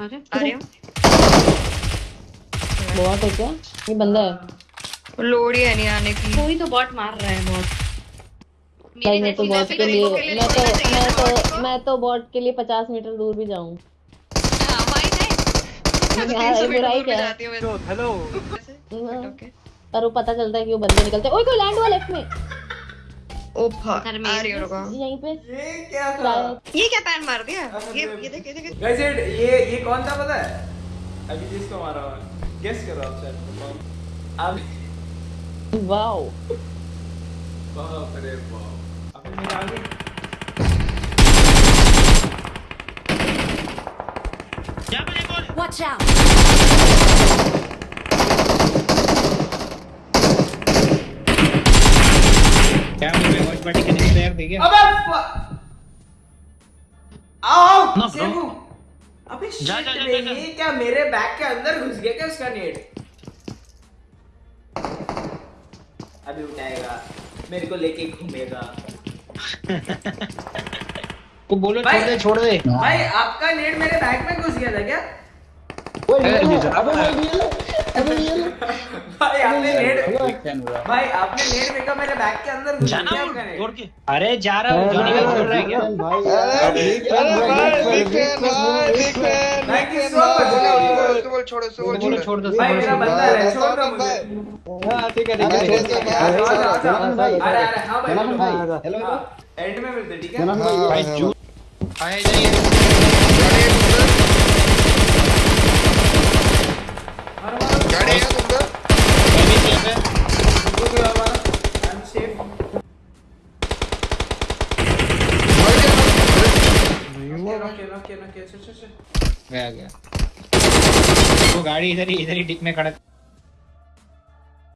अरे आ रही हूँ बहुत है क्या? ये बंदा है। लोड ही है नहीं आने की। कोई तो बॉट मार रहा है बॉट भाई मैं तो जैसी बॉट जैसी के लिए लिए मैं तो मैं था तो मैं तो बॉट के लिए पचास मीटर दूर भी जाऊँ। हाँ, भी है? हूँ मैं। हेलो पर वो पता चलता है कि वो बंदे निकलते हैं। ओए कोई लैंड हुआ लेफ़्ट में। यहीं पे। ये क्या था? ये क्या पैन मार दिया? ये ये देख ये देख। गाइस ये ये कौन था पता है? अभी जिसको मारा हुआ। गेस करो आप शायद अब वाओ। बाप रे बाप। अबे मेरा आगे Watch out! पार्टी करने तैयार थे क्या? अबे आओ आओ सेवू अबे जा, जा, जा। ये क्या मेरे बैग के अंदर घुस गया क्या उसका नेट? अभी उठाएगा मेरे को लेके घूमेगा। को बोलो भाई- छोड़ दे छोड़ दे। भाई आपका नेट मेरे बैग में घुस गया था क्या? भाई आपने नेट भाई आपने नेट फेंका मेरे बैग के अंदर जाना छोड़ के अरे जा रहा हूँ। जॉनी भाई छोड़ रहा है क्या? थैंक यू सो मच बोलो छोड़ दो भाई मेरा बंदा है छोड़ दो मुझे। ठीक है ठीक है ठीक है। अरे अरे हाँ भाई। हेलो एंड में मिलते ठीक है? भाई जू आए जाइए। मारो मारो मैं भी सेफ़ है रुको कोई और मारो आई एम सेफ़ नॉक किया गया गया चल चल चल। मैं आ गया। वो गाड़ी इधर ही इधर ही गया में खड़ा